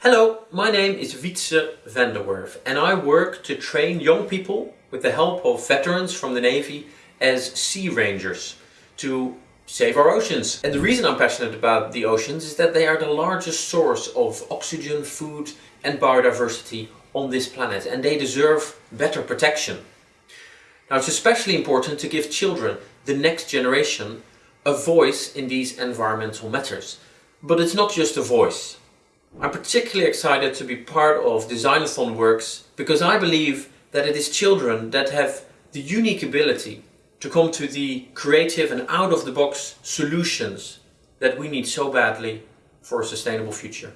Hello, my name is Wietse van der Werf and I work to train young people with the help of veterans from the Navy as sea rangers to save our oceans. And the reason I'm passionate about the oceans is that they are the largest source of oxygen, food and biodiversity on this planet and they deserve better protection. Now it's especially important to give children, the next generation, a voice in these environmental matters. But it's not just a voice. I'm particularly excited to be part of Designathon Works because I believe that it is children that have the unique ability to come to the creative and out-of-the-box solutions that we need so badly for a sustainable future.